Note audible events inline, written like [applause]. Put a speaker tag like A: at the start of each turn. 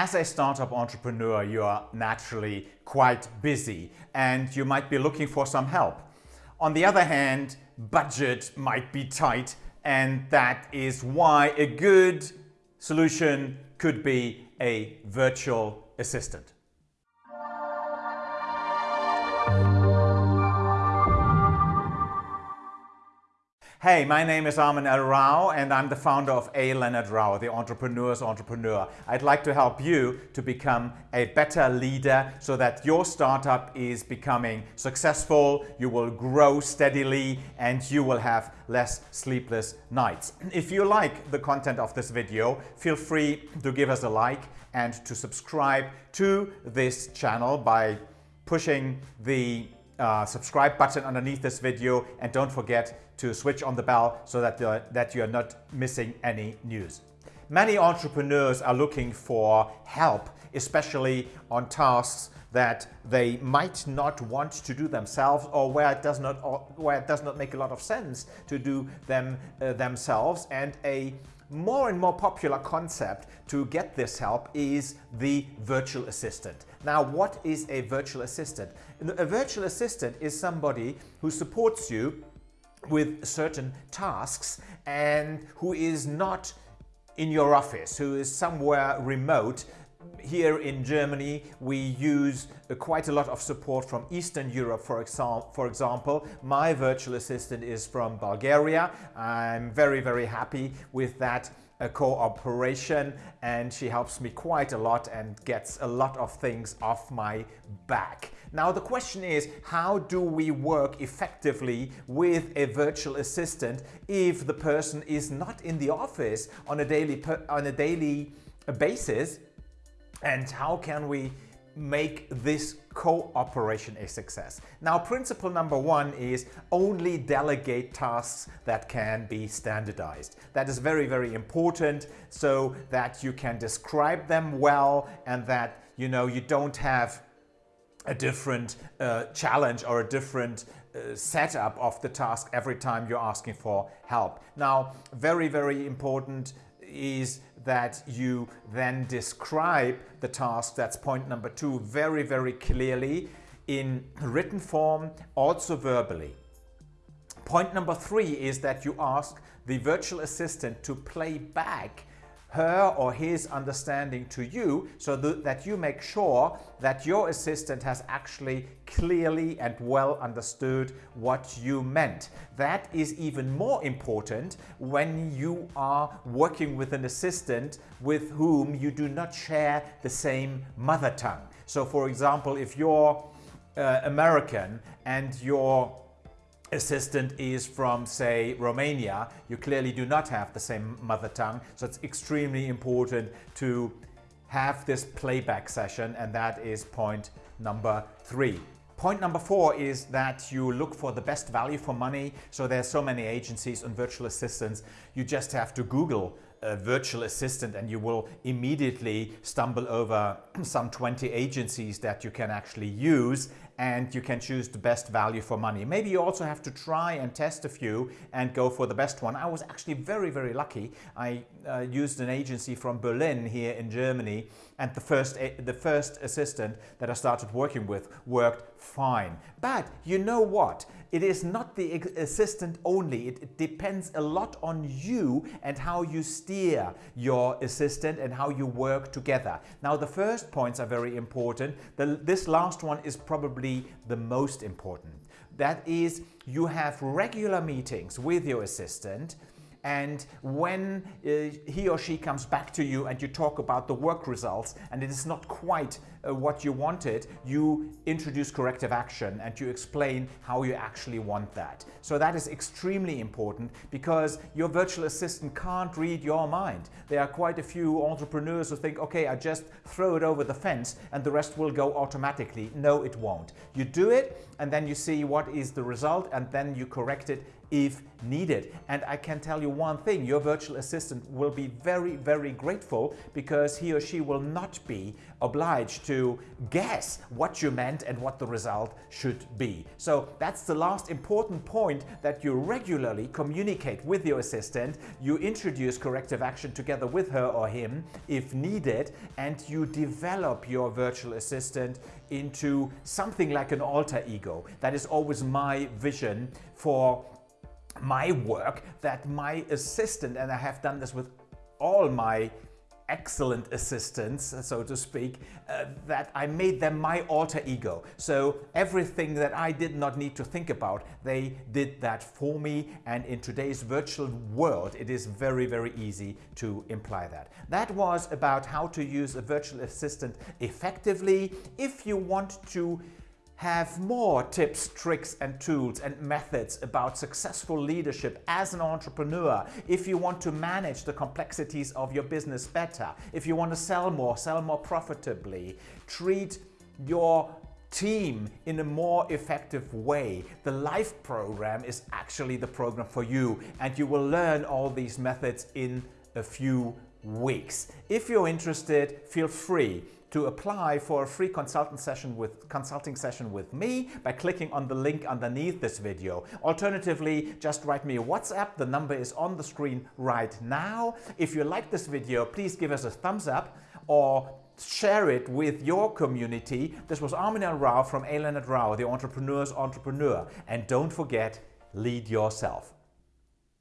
A: As a startup entrepreneur, you are naturally quite busy and you might be looking for some help. On the other hand, budget might be tight and that is why a good solution could be a virtual assistant. Hey, my name is Armin L. Rao and I'm the founder of A. Leonard Rao, the entrepreneur's entrepreneur. I'd like to help you to become a better leader so that your startup is becoming successful, you will grow steadily and you will have less sleepless nights. If you like the content of this video, feel free to give us a like and to subscribe to this channel by pushing the uh, subscribe button underneath this video and don't forget to switch on the bell so that, uh, that you are not missing any news. Many entrepreneurs are looking for help, especially on tasks that they might not want to do themselves or where it does not, where it does not make a lot of sense to do them uh, themselves. And a more and more popular concept to get this help is the virtual assistant. Now, what is a virtual assistant? A virtual assistant is somebody who supports you with certain tasks and who is not in your office, who is somewhere remote. Here in Germany, we use uh, quite a lot of support from Eastern Europe, for, exam for example. My virtual assistant is from Bulgaria. I'm very, very happy with that a cooperation and she helps me quite a lot and gets a lot of things off my back. Now the question is how do we work effectively with a virtual assistant if the person is not in the office on a daily on a daily basis and how can we make this cooperation a success. Now, principle number one is only delegate tasks that can be standardized. That is very, very important so that you can describe them well and that, you know, you don't have a different uh, challenge or a different uh, setup of the task every time you're asking for help. Now, very, very important is that you then describe the task, that's point number two, very, very clearly in written form, also verbally. Point number three is that you ask the virtual assistant to play back her or his understanding to you so that you make sure that your assistant has actually clearly and well understood what you meant. That is even more important when you are working with an assistant with whom you do not share the same mother tongue. So for example, if you're uh, American and your assistant is from, say, Romania, you clearly do not have the same mother tongue. So it's extremely important to have this playback session and that is point number three. Point number four is that you look for the best value for money. So there's so many agencies on virtual assistants. You just have to Google a virtual assistant and you will immediately stumble over [clears throat] some 20 agencies that you can actually use and you can choose the best value for money. Maybe you also have to try and test a few and go for the best one. I was actually very, very lucky. I uh, used an agency from Berlin here in Germany and the first, the first assistant that I started working with worked fine. But you know what? It is not the assistant only. It, it depends a lot on you and how you steer your assistant and how you work together. Now the first points are very important. The, this last one is probably the most important. That is you have regular meetings with your assistant and when uh, he or she comes back to you and you talk about the work results and it is not quite uh, what you wanted, you introduce corrective action and you explain how you actually want that. So that is extremely important because your virtual assistant can't read your mind. There are quite a few entrepreneurs who think, okay, I just throw it over the fence and the rest will go automatically. No, it won't. You do it and then you see what is the result and then you correct it if needed. And I can tell you one thing, your virtual assistant will be very, very grateful because he or she will not be obliged to guess what you meant and what the result should be. So that's the last important point that you regularly communicate with your assistant. You introduce corrective action together with her or him if needed and you develop your virtual assistant into something like an alter ego. That is always my vision for my work that my assistant, and I have done this with all my excellent assistants, so to speak, uh, that I made them my alter ego. So everything that I did not need to think about, they did that for me. And in today's virtual world, it is very, very easy to imply that. That was about how to use a virtual assistant effectively. If you want to have more tips, tricks and tools and methods about successful leadership as an entrepreneur, if you want to manage the complexities of your business better, if you want to sell more, sell more profitably, treat your team in a more effective way. The LIFE program is actually the program for you and you will learn all these methods in a few weeks. If you're interested, feel free to apply for a free consultant session with consulting session with me by clicking on the link underneath this video. Alternatively, just write me a WhatsApp. The number is on the screen right now. If you like this video, please give us a thumbs up or share it with your community. This was Armin L. Rao from A. Leonard Rao, the entrepreneur's entrepreneur. And don't forget, lead yourself.